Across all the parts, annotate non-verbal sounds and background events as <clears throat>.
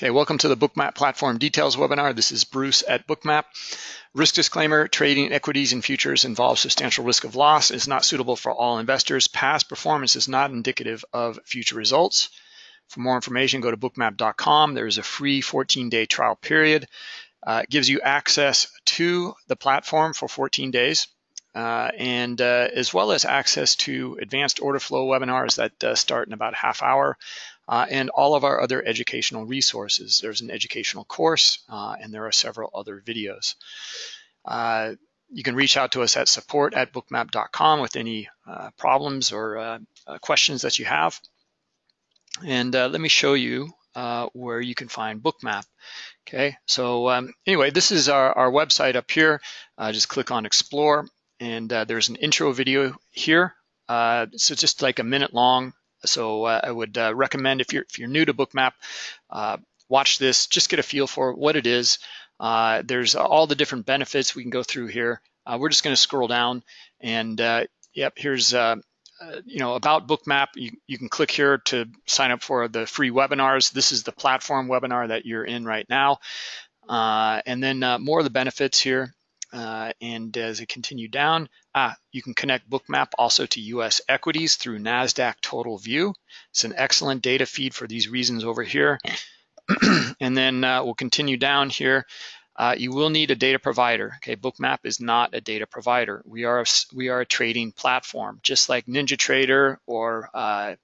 Okay, welcome to the Bookmap Platform Details webinar. This is Bruce at Bookmap. Risk disclaimer, trading equities and futures involves substantial risk of loss, is not suitable for all investors. Past performance is not indicative of future results. For more information, go to bookmap.com. There is a free 14-day trial period. Uh, it gives you access to the platform for 14 days. Uh, and uh, as well as access to advanced order flow webinars that uh, start in about half hour uh, and all of our other educational resources. There's an educational course, uh, and there are several other videos. Uh, you can reach out to us at support at bookmap.com with any uh, problems or uh, uh, questions that you have. And let me show you where you can find Bookmap. Okay, so um, anyway, this is our, our website up here. just click on Explore, and there's an intro video here. so just like a minute long, so uh, I would uh, recommend if you're if you're new to Bookmap, uh, watch this. Just get a feel for what it is. Uh, there's all the different benefits we can go through here. Uh, we're just going to scroll down, and uh, yep, here's you know about Bookmap. You you can click here to sign up for the free webinars. This is the platform webinar that you're in right now, and then more of the benefits here. And as it continue down, ah, you can connect Bookmap also to US equities through NASDAQ Total View. It's an excellent data feed for these reasons over here. <clears throat> and then uh, we'll continue down here. Uh, you will need a data provider. Okay, Bookmap is not a data provider. We are a, we are a trading platform, just like NinjaTrader or uh,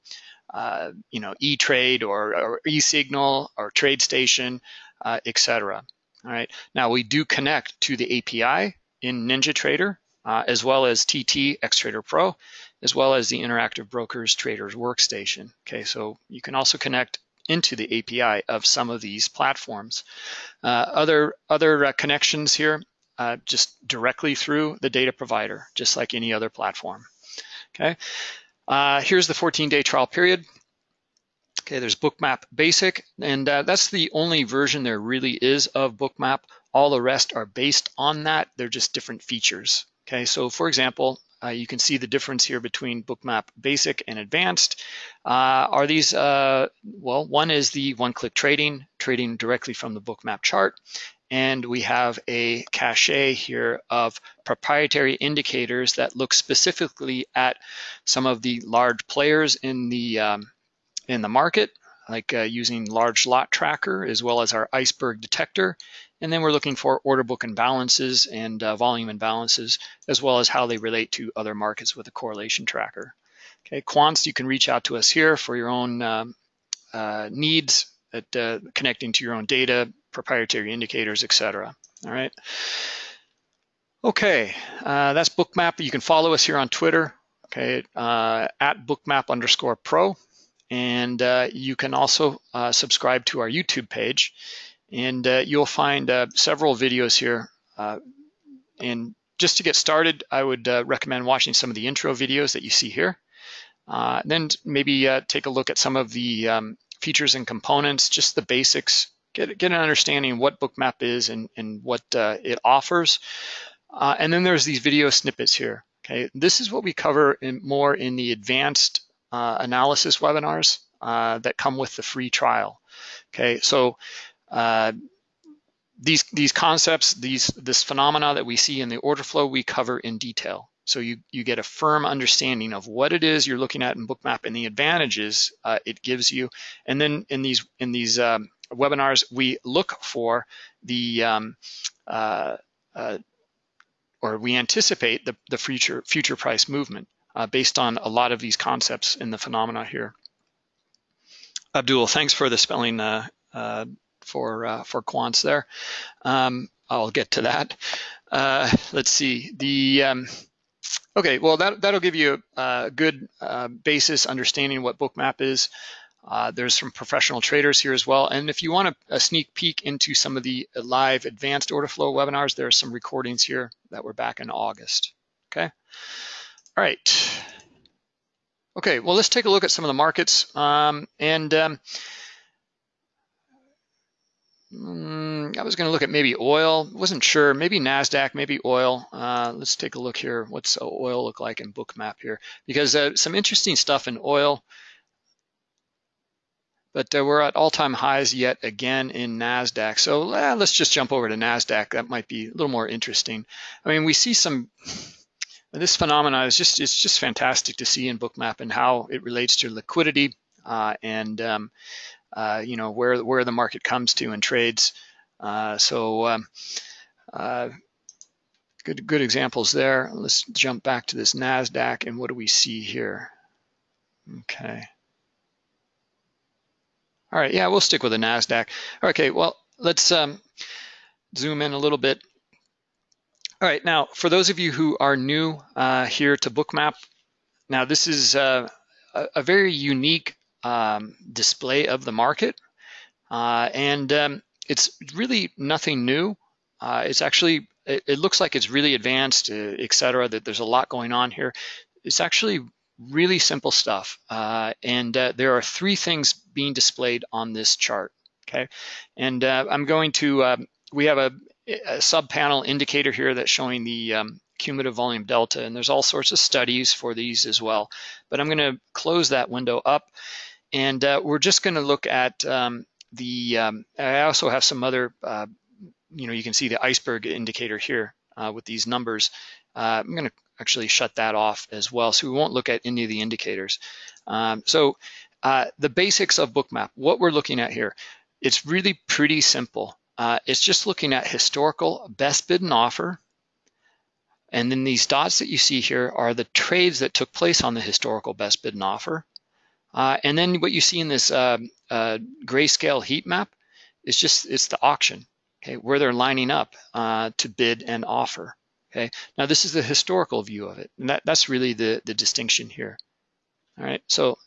uh, you know E-Trade or, or eSignal or TradeStation, uh, etc. All right. Now we do connect to the API in NinjaTrader, uh, as well as TT Xtrader Pro, as well as the Interactive Brokers Traders Workstation. Okay, so you can also connect into the API of some of these platforms. Uh, other other uh, connections here, uh, just directly through the data provider, just like any other platform. Okay, uh, here's the 14-day trial period. Okay, there's Bookmap Basic, and uh, that's the only version there really is of Bookmap. All the rest are based on that. They're just different features. Okay, so for example, uh, you can see the difference here between Bookmap Basic and Advanced. Uh, are these, uh, well, one is the one-click trading, trading directly from the Bookmap chart. And we have a cache here of proprietary indicators that look specifically at some of the large players in the um, in the market, like uh, using large lot tracker as well as our iceberg detector. And then we're looking for order book imbalances and uh, volume imbalances, as well as how they relate to other markets with a correlation tracker. Okay, quants, you can reach out to us here for your own um, uh, needs at uh, connecting to your own data, proprietary indicators, etc. All right. Okay, uh, that's Bookmap. You can follow us here on Twitter, okay, uh, at bookmap underscore pro. And uh, you can also subscribe to our YouTube page and uh, you'll find uh, several videos here. Uh, and just to get started, I would uh, recommend watching some of the intro videos that you see here. then maybe take a look at some of the um, features and components, just the basics, get, get an understanding of what Bookmap is and, and what it offers. and then there's these video snippets here. Okay, this is what we cover in more in the advanced uh, analysis webinars uh, that come with the free trial. Okay, so uh, these these concepts, these this phenomena that we see in the order flow, we cover in detail. So you you get a firm understanding of what it is you're looking at in Bookmap and the advantages uh, it gives you. And then in these in these um, webinars, we look for the um, uh, uh, or we anticipate the, the future future price movement uh, based on a lot of these concepts in the phenomena here. Abdul, thanks for the spelling uh, for uh, for quants there. Um, I'll get to that. Uh, let's see the. Um, okay, well that that'll give you a, good uh, basis understanding what Bookmap is. there's some professional traders here as well. And if you want a, a, sneak peek into some of the live advanced order flow webinars, there are some recordings here that were back in August. Okay. All right. Okay, well, let's take a look at some of the markets. Um, and um, mm, I was going to look at maybe oil. Wasn't sure. Maybe NASDAQ, maybe oil. Uh, let's take a look here. What's oil look like in Bookmap here? Because uh, some interesting stuff in oil. but uh, we're at all-time highs yet again in NASDAQ. So eh, let's just jump over to NASDAQ. That might be a little more interesting. I mean, we see some, <laughs> this phenomena is just, it's just fantastic to see in Bookmap and how it relates to liquidity uh, and, um, uh, you know, where, where the market comes to and trades. Uh, so um, uh, good, good examples there. Let's jump back to this NASDAQ and what do we see here? Okay. All right, yeah, we'll stick with the NASDAQ. Okay, well, let's um, zoom in a little bit. All right, now, for those of you who are new uh, here to Bookmap, now this is uh, a, a, very unique um, display of the market. Uh, and um, it's really nothing new. Uh, it's actually, it, it, looks like it's really advanced, uh, et cetera, that there's a lot going on here. It's actually really simple stuff. Uh, and uh, there are three things being displayed on this chart, okay? And uh, I'm going to, um, we have a, a sub-panel indicator here that's showing the um, cumulative volume delta, and there's all sorts of studies for these as well. But I'm gonna close that window up, and uh, we're just gonna look at um, the, um, I also have some other, uh, you know, you can see the iceberg indicator here uh, with these numbers. I'm gonna actually shut that off as well. So we won't look at any of the indicators. Um, so uh, the basics of Bookmap, what we're looking at here, it's really pretty simple. Uh, it's just looking at historical best bid and offer. And then these dots that you see here are the trades that took place on the historical best bid and offer. Uh, and then what you see in this uh, uh, grayscale heat map is just, it's the auction, okay, where they're lining up uh, to bid and offer. Okay, now this is the historical view of it, and that, that's really the, the distinction here. All right, so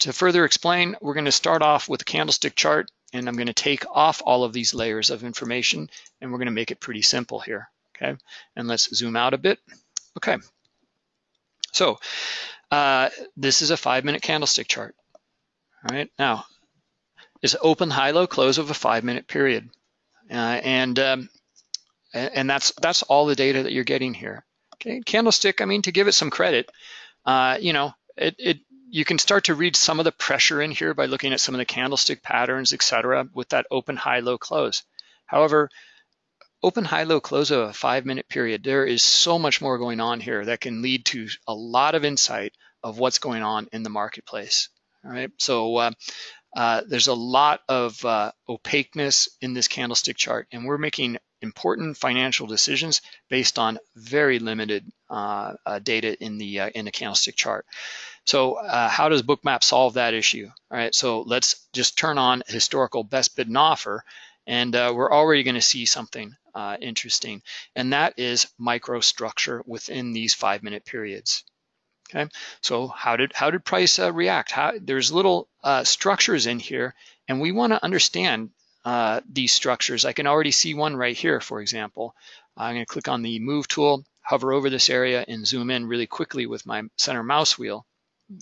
to further explain, we're gonna start off with a candlestick chart, and I'm gonna take off all of these layers of information, and we're gonna make it pretty simple here, okay? And let's zoom out a bit. Okay, so uh, this is a five minute candlestick chart. All right, now, is open, high, low, close of a five minute period. Uh, and um, and that's that's all the data that you're getting here. Okay, candlestick. I mean, to give it some credit, uh, you know, it, it you can start to read some of the pressure in here by looking at some of the candlestick patterns, etc., with that open, high, low, close. However, open, high, low, close of a five-minute period, there is so much more going on here that can lead to a lot of insight of what's going on in the marketplace. All right, so uh, uh, there's a lot of uh, opaqueness in this candlestick chart, and we're making important financial decisions based on very limited uh, uh, data in the uh, in the candlestick chart. So how does Bookmap solve that issue? All right, so let's just turn on historical best bid and offer, and uh, we're already going to see something uh, interesting, and that is microstructure within these five-minute periods. Okay, so how did how did price react? How, there's little structures in here, and we want to understand uh, these structures. I can already see one right here, for example. I'm going to click on the Move tool, hover over this area, and zoom in really quickly with my center mouse wheel.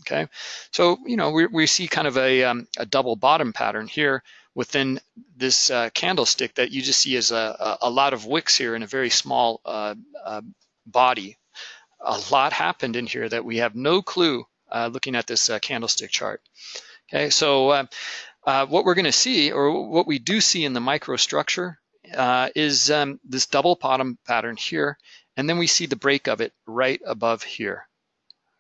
Okay, so you know we, we see kind of a, um, a double bottom pattern here within this uh, candlestick that you just see as a, a, lot of wicks here in a very small uh, uh, body. A lot happened in here that we have no clue uh, looking at this uh, candlestick chart. Okay, so uh, uh, what we're going to see, or what we do see in the microstructure, is um, this double bottom pattern here, and then we see the break of it right above here.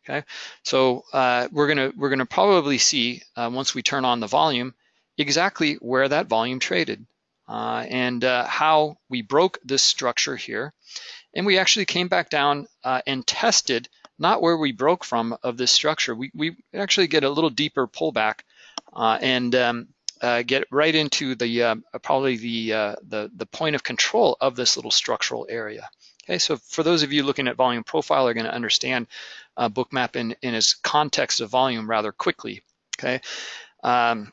Okay, so uh, we're gonna we're gonna probably see uh, once we turn on the volume exactly where that volume traded uh, and uh, how we broke this structure here, and we actually came back down and tested not where we broke from of this structure. We we actually get a little deeper pullback uh, and um, uh, get right into the uh, probably the, the, the point of control of this little structural area. Okay, so for those of you looking at volume profile are going to understand uh, bookmap in, in its context of volume rather quickly. Okay, um,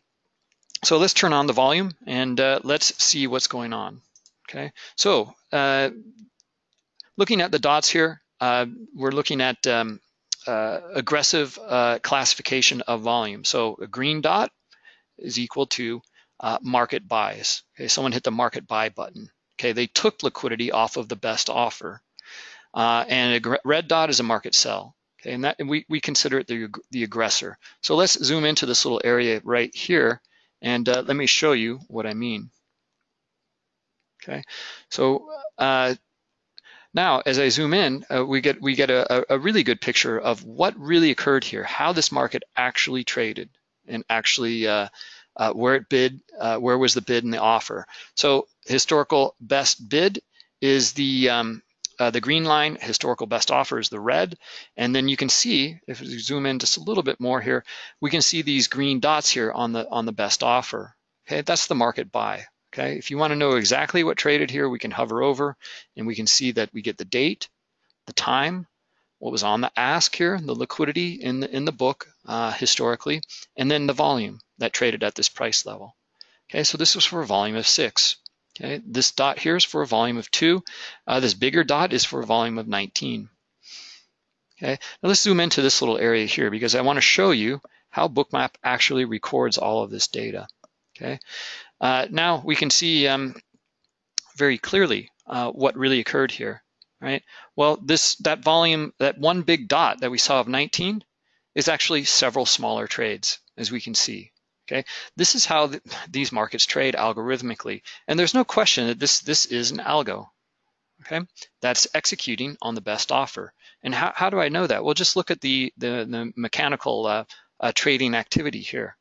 so let's turn on the volume and uh, let's see what's going on. Okay, so uh, looking at the dots here, we're looking at um, uh, aggressive uh, classification of volume. So a green dot is equal to uh, market buys. Okay, someone hit the market buy button. Okay, they took liquidity off of the best offer. Uh, and a red dot is a market sell. Okay, and that and we, we consider it the, the aggressor. So let's zoom into this little area right here And uh, let me show you what I mean. Okay, so uh, now as I zoom in, uh, we get we get a, a really good picture of what really occurred here, how this market actually traded and actually uh, uh, where it bid, uh, where was the bid and the offer. So historical best bid is the um, uh, the green line, historical best offer is the red. And then you can see, if we zoom in just a little bit more here, we can see these green dots here on the, on the best offer. Okay, that's the market buy. Okay, if you wanna know exactly what traded here, we can hover over and we can see that we get the date, the time, what was on the ask here, the liquidity in the, in the book uh, historically, and then the volume that traded at this price level. Okay, so this was for a volume of six. Okay, this dot here is for a volume of two. Uh, this bigger dot is for a volume of 19. Okay, now let's zoom into this little area here because I want to show you how Bookmap actually records all of this data. Okay, uh, now we can see um, very clearly uh, what really occurred here, right? Well, this that volume, that one big dot that we saw of 19 is actually several smaller trades, as we can see. Okay, this is how the, these markets trade algorithmically, and there's no question that this this is an algo. Okay, that's executing on the best offer. And how, how do I know that? Well, just look at the the, the mechanical uh, uh, trading activity here.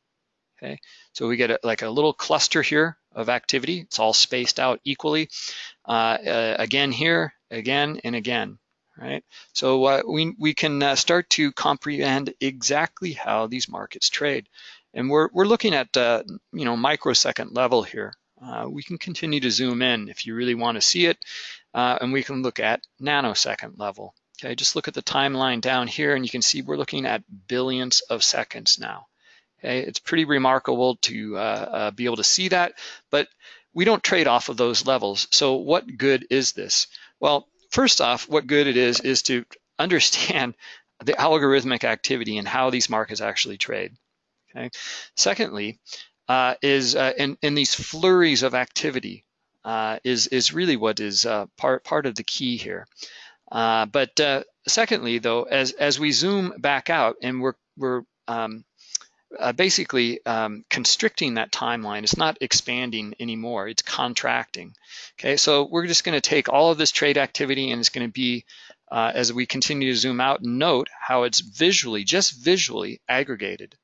Okay, so we get a, like a little cluster here of activity. It's all spaced out equally. Uh, uh again here, again and again right? So uh, we, we can uh, start to comprehend exactly how these markets trade. And we're, we're looking at, uh, you know, microsecond level here. Uh, we can continue to zoom in if you really want to see it, uh, and we can look at nanosecond level. Okay, just look at the timeline down here and you can see we're looking at billions of seconds now. Okay, it's pretty remarkable to uh, uh, be able to see that, but we don't trade off of those levels. So what good is this? Well, first off, what good it is is to understand <laughs> the algorithmic activity and how these markets actually trade. Okay. Secondly, uh, is uh, in, in these flurries of activity uh, is is really what is uh, part part of the key here. Uh, but uh, secondly, though, as as we zoom back out and we're we're um, basically um, constricting that timeline. It's not expanding anymore. It's contracting. Okay, so we're just going to take all of this trade activity and it's going to be as we continue to zoom out, note how it's visually, just visually aggregated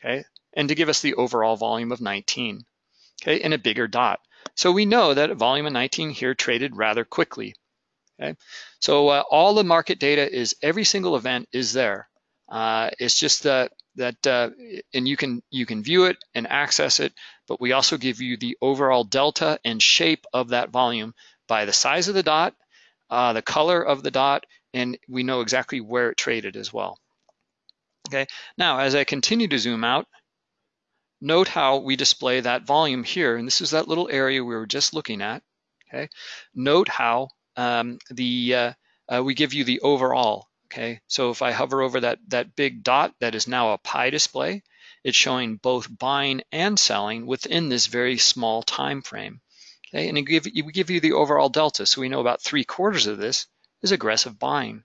okay? And to give us the overall volume of 19, okay, in a bigger dot. So we know that volume of 19 here traded rather quickly, okay? So uh, all the market data is, every single event is there. Uh, it's just that, that uh, and you can, you can view it and access it, but we also give you the overall delta and shape of that volume by the size of the dot, uh, the color of the dot, and we know exactly where it traded as well. Okay, now as I continue to zoom out, note how we display that volume here, and this is that little area we were just looking at. Okay, note how um, the uh, uh, we give you the overall. Okay, so if I hover over that that big dot that is now a pie display, it's showing both buying and selling within this very small time frame. Okay, and it give, we give you the overall delta, so we know about three quarters of this is aggressive buying.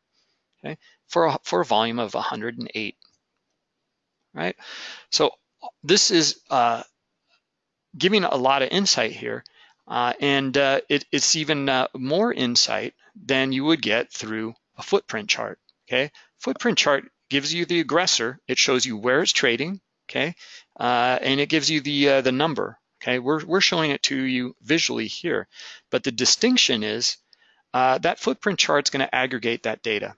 Okay, for a, for a volume of 108 right? So this is uh, giving a lot of insight here. Uh, and uh, it, it's even uh, more insight than you would get through a footprint chart, okay? Footprint chart gives you the aggressor. It shows you where it's trading, okay? Uh, and it gives you the, uh, the number, okay? We're, we're showing it to you visually here. But the distinction is that footprint chart is gonna aggregate that data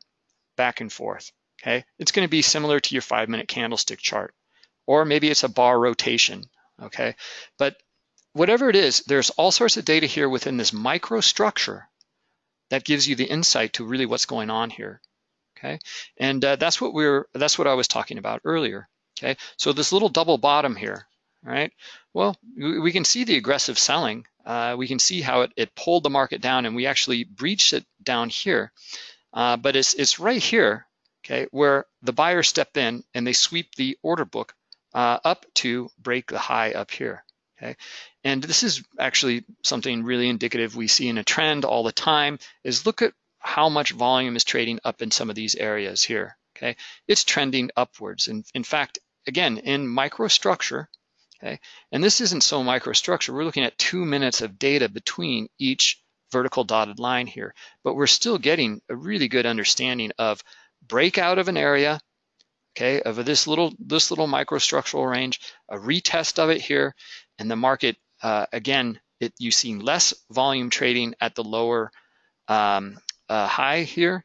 back and forth, okay? It's gonna be similar to your five minute candlestick chart, or maybe it's a bar rotation, okay? But whatever it is, there's all sorts of data here within this microstructure that gives you the insight to really what's going on here, okay? And uh, that's what we're, that's what I was talking about earlier, okay? So this little double bottom here, right? Well, we can see the aggressive selling. Uh, we can see how it, it pulled the market down and we actually breached it down here. Uh, but it's, it's right here okay, where the buyers step in and they sweep the order book uh, up to break the high up here, okay? And this is actually something really indicative we see in a trend all the time is look at how much volume is trading up in some of these areas here, okay? It's trending upwards. And in fact, again, in microstructure, okay? And this isn't so microstructure. We're looking at two minutes of data between each vertical dotted line here, but we're still getting a really good understanding of breakout of an area, okay, of this little this little microstructural range, a retest of it here, and the market uh, again, it you see less volume trading at the lower um, uh, high here,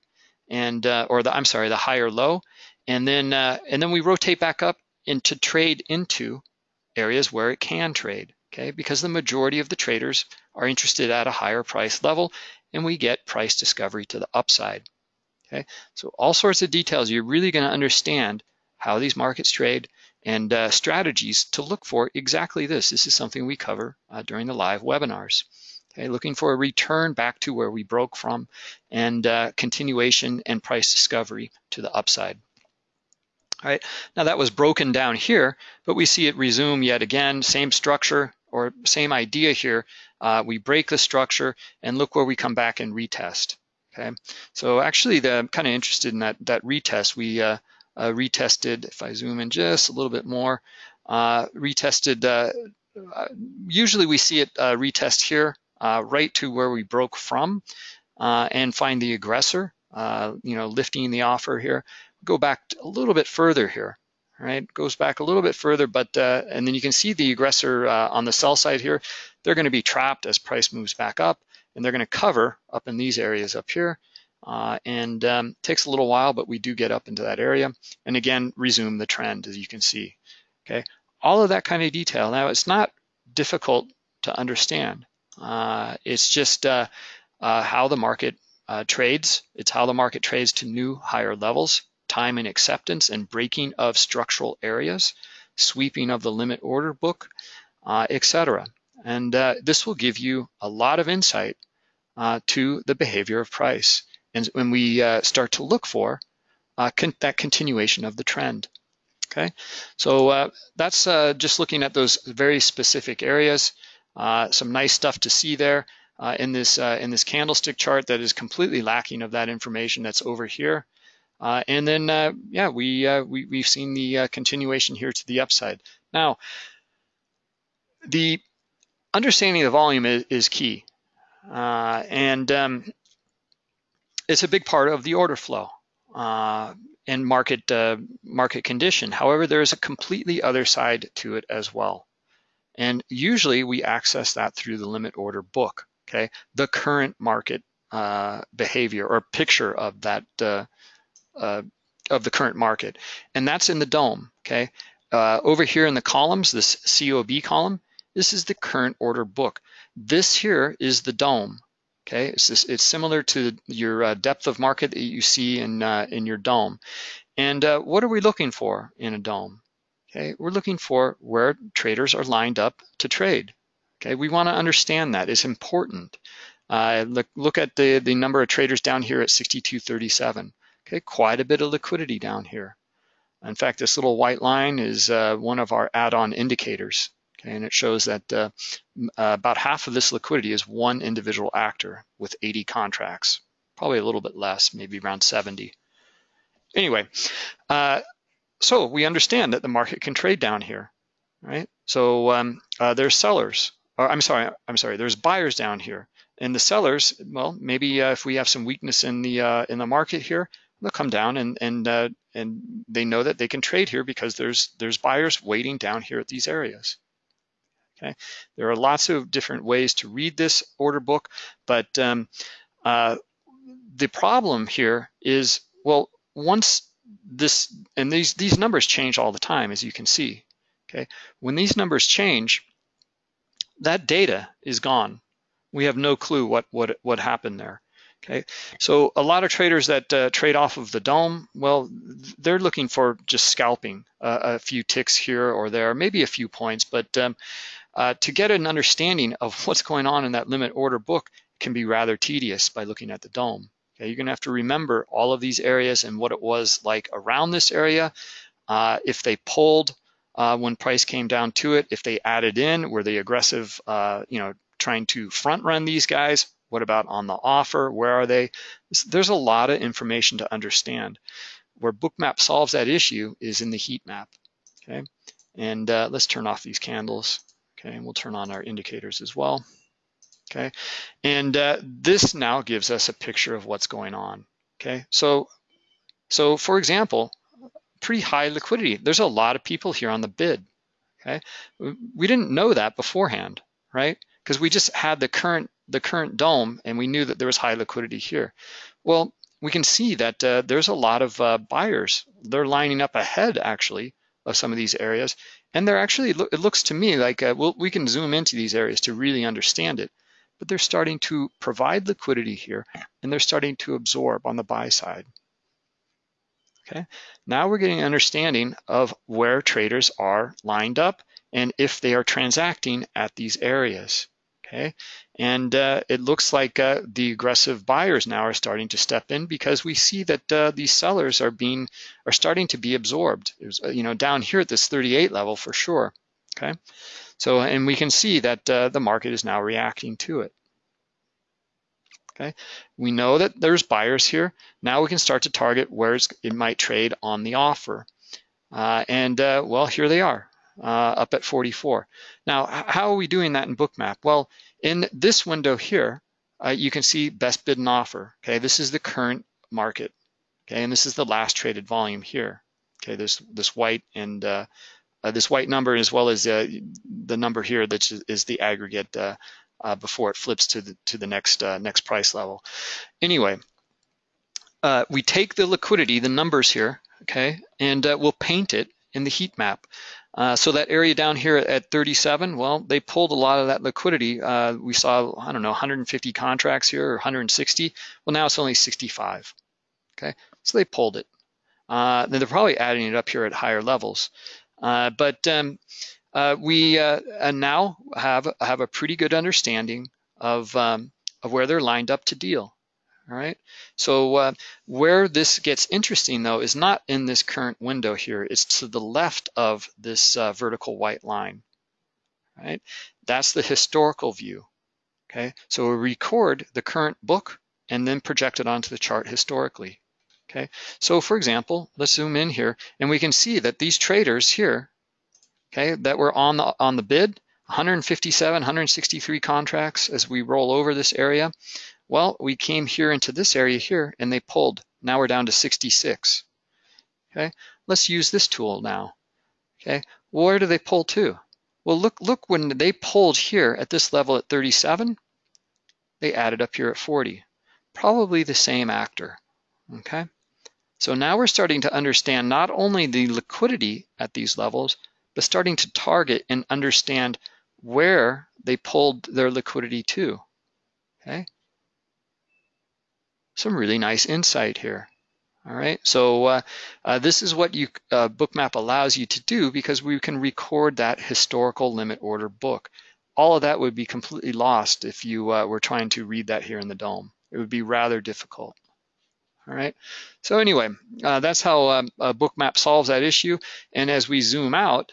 and uh, or the I'm sorry, the higher low, and then uh, and then we rotate back up into trade into areas where it can trade, okay? Because the majority of the traders are interested at a higher price level, and we get price discovery to the upside. Okay, so all sorts of details. You're really going to understand how these markets trade and uh, strategies to look for exactly this. This is something we cover uh, during the live webinars. Okay, looking for a return back to where we broke from and uh, continuation and price discovery to the upside. All right, now that was broken down here, but we see it resume yet again, same structure or same idea here. Uh, we break the structure and look where we come back and retest. Okay, so actually the, I'm kind of interested in that, that retest. We uh, uh, retested, if I zoom in just a little bit more, uh, retested, uh, uh, usually we see it uh, retest here right to where we broke from and find the aggressor, you know, lifting the offer here. Go back a little bit further here, right? Goes back a little bit further, but, and then you can see the aggressor on the sell side here. They're gonna be trapped as price moves back up and they're gonna cover up in these areas up here. Uh, and um, takes a little while, but we do get up into that area. And again, resume the trend as you can see, okay? All of that kind of detail. Now it's not difficult to understand. Uh, it's just uh, uh how the market uh, trades. It's how the market trades to new higher levels, time and acceptance and breaking of structural areas, sweeping of the limit order book, uh, etc. And this will give you a lot of insight to the behavior of price and when we uh, start to look for uh, con that continuation of the trend. Okay, so uh, that's uh, just looking at those very specific areas. Uh, some nice stuff to see there uh, in this in this candlestick chart that is completely lacking of that information that's over here. and then, yeah, we, we we've seen the continuation here to the upside. Now, the understanding the volume is, is key. Uh, and um, it's a big part of the order flow uh, and market uh, market condition. However, there is a completely other side to it as well. And usually we access that through the limit order book, okay? The current market uh, behavior or picture of that, uh, uh, of the current market. And that's in the DOM, okay? Over here in the columns, this COB column, this is the current order book. This here is the DOM. Okay, it's, this, it's similar to your uh, depth of market that you see in, uh, in your DOM. And uh, what are we looking for in a DOM? Okay, we're looking for where traders are lined up to trade. Okay, we want to understand that. It's important. Uh, look, look at the, the number of traders down here at 6237. Okay, quite a bit of liquidity down here. In fact, this little white line is uh, one of our add-on indicators. Okay, and it shows that uh, uh, about half of this liquidity is one individual actor with 80 contracts, probably a little bit less, maybe around 70. Anyway, uh, so we understand that the market can trade down here, right? So um, uh, there's sellers, or I'm sorry, I'm sorry, there's buyers down here. And the sellers, well, maybe uh, if we have some weakness in the uh, in the market here, they'll come down and and and they know that they can trade here because there's there's buyers waiting down here at these areas. Okay, there are lots of different ways to read this order book, but um, uh, the problem here is, well, once this, and these, these numbers change all the time, as you can see, okay? When these numbers change, that data is gone. We have no clue what, what, what happened there. Okay, so a lot of traders that uh, trade off of the DOM, well, they're looking for just scalping uh, a few ticks here or there, maybe a few points, but um, uh, to get an understanding of <laughs> what's going on in that limit order book can be rather tedious by looking at the DOM. Okay, you're gonna have to remember all of these areas and what it was like around this area. Uh, if they pulled uh, when price came down to it, if they added in, were they aggressive, uh, you know, trying to front run these guys? What about on the offer? Where are they? There's a lot of information to understand. Where Bookmap solves that issue is in the heat map, okay? And uh, let's turn off these candles. Okay, and we'll turn on our indicators as well. Okay, and uh, this now gives us a picture of what's going on. Okay, so so for example, pretty high liquidity. There's a lot of people here on the bid. Okay, we didn't know that beforehand, right? Because we just had the current the current DOM and we knew that there was high liquidity here. Well, we can see that uh, there's a lot of uh, buyers. They're lining up ahead actually of some of these areas. And they're actually, it looks to me like uh, we'll, we can zoom into these areas to really understand it, but they're starting to provide liquidity here and they're starting to absorb on the buy side. Okay, now we're getting an understanding of where traders are lined up and if they are transacting at these areas. Okay, and uh, it looks like uh, the aggressive buyers now are starting to step in because we see that uh, these sellers are being are starting to be absorbed. Was, uh, you know, down here at this 38 level for sure. Okay, so and we can see that uh, the market is now reacting to it. Okay, we know that there's buyers here. Now we can start to target where it might trade on the offer. Uh, and well, here they are up at 44. Now, how are we doing that in Bookmap? Well, in this window here, uh, you can see best bid and offer. Okay, this is the current market. Okay, and this is the last traded volume here. Okay, there's this white and uh, uh, this white number as well as uh, the number here that is the aggregate uh, uh, before it flips to the to the next next price level. Anyway, we take the liquidity, the numbers here, okay, and we'll paint it in the heat map. Uh, so that area down here at 37, well, they pulled a lot of that liquidity. Uh, we saw, I don't know, 150 contracts here or 160. Well, now it's only 65. Okay, so they pulled it. Uh, then they're probably adding it up here at higher levels. Uh, but um, uh, we now have have a pretty good understanding of um, of where they're lined up to deal. All right, so uh, where this gets interesting though is not in this current window here, it's to the left of this uh, vertical white line, right? That's the historical view, okay? So we record the current book and then project it onto the chart historically, okay? So for example, let's zoom in here and we can see that these traders here, okay, that were on the, on the bid, 157, 163 contracts as we roll over this area. Well, we came here into this area here and they pulled. Now we're down to 66. Okay, let's use this tool now. Okay, where do they pull to? Well, look, look when they pulled here at this level at 37, they added up here at 40. Probably the same actor, okay? So now we're starting to understand not only the liquidity at these levels, but starting to target and understand where they pulled their liquidity to, okay? Some really nice insight here. All right, so uh, uh, this is what you uh, Bookmap allows you to do because we can record that historical limit order book. All of that would be completely lost if you uh, were trying to read that here in the DOM. It would be rather difficult. All right, so anyway, uh, that's how um, Bookmap solves that issue. And as we zoom out,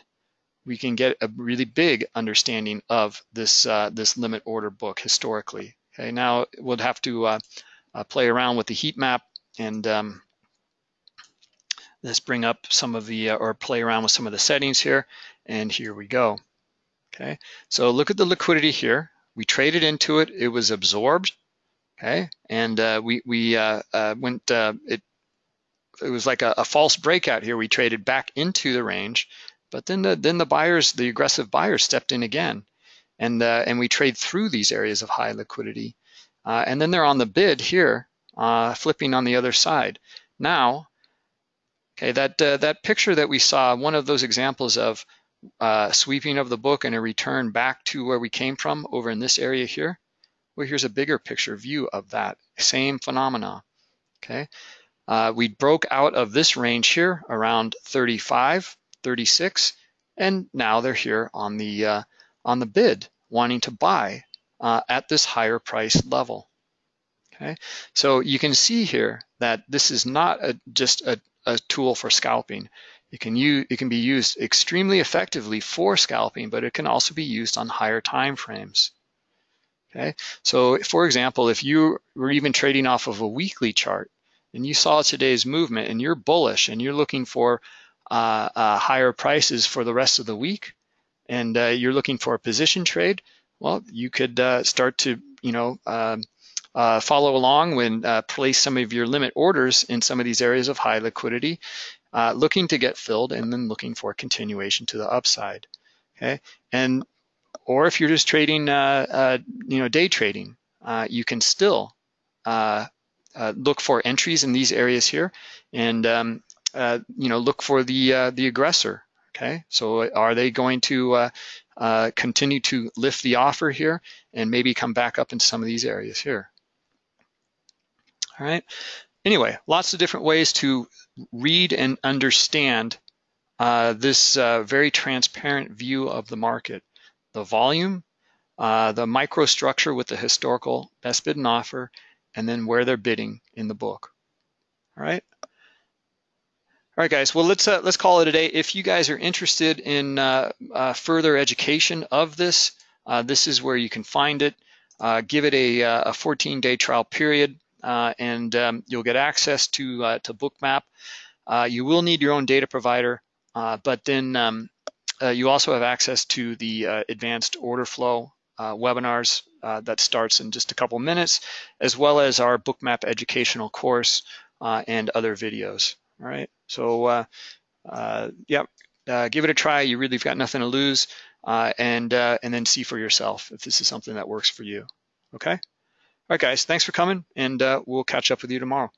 we can get a really big understanding of this, uh, this limit order book historically. Okay, now we'll have to uh, play around with the heat map and um, let's bring up some of the, uh, or play around with some of the settings here. And here we go. Okay, so look at the liquidity here. We traded into it, it was absorbed. Okay, and uh, we, we uh, uh, went, uh, it, it was like a, a, false breakout here. We traded back into the range, but then the, then the buyers, the aggressive buyers stepped in again. And, and we trade through these areas of high liquidity. Uh, and then they're on the bid here, uh, flipping on the other side. Now, okay, that, uh, that picture that we saw, one of those examples of uh, sweeping of the book and a return back to where we came from over in this area here, well, here's a bigger picture view of that same phenomena, okay? Uh, we broke out of this range here around 35, 36, and now they're here on the, uh, on the bid, wanting to buy uh, at this higher price level. Okay, so you can see here that this is not a, just a, a tool for scalping. It can, use, it can be used extremely effectively for scalping, but it can also be used on higher time frames. Okay, so for example, if you were even trading off of a weekly chart and you saw today's movement and you're bullish and you're looking for uh, uh, higher prices for the rest of the week and uh, you're looking for a position trade, well, you could uh, start to, you know, um, uh, follow along when uh, place some of your limit orders in some of these areas of high liquidity, uh, looking to get filled and then looking for continuation to the upside. Okay, and or if you're just trading, uh, you know, day trading, you can still look for entries in these areas here, and um, you know, look for the the aggressor Okay, so are they going to uh, uh, continue to lift the offer here and maybe come back up in some of these areas here? All right, anyway, lots of different ways to read and understand uh, this uh, very transparent view of the market. The volume, uh, the microstructure with the historical best bid and offer, and then where they're bidding in the book. All right. All right, guys. Well, let's uh, let's call it a day. If you guys are interested in uh, uh, further education of this, uh, this is where you can find it. Uh, give it a, uh, a 14-day trial period, and um, you'll get access to to Bookmap. you will need your own data provider, but then um, you also have access to the advanced order flow webinars that starts in just a couple minutes, as well as our Bookmap educational course and other videos. All right. So uh, uh, yeah, uh, give it a try. You really have got nothing to lose, uh, and uh, and then see for yourself if this is something that works for you. Okay. All right, guys. Thanks for coming, and uh, we'll catch up with you tomorrow.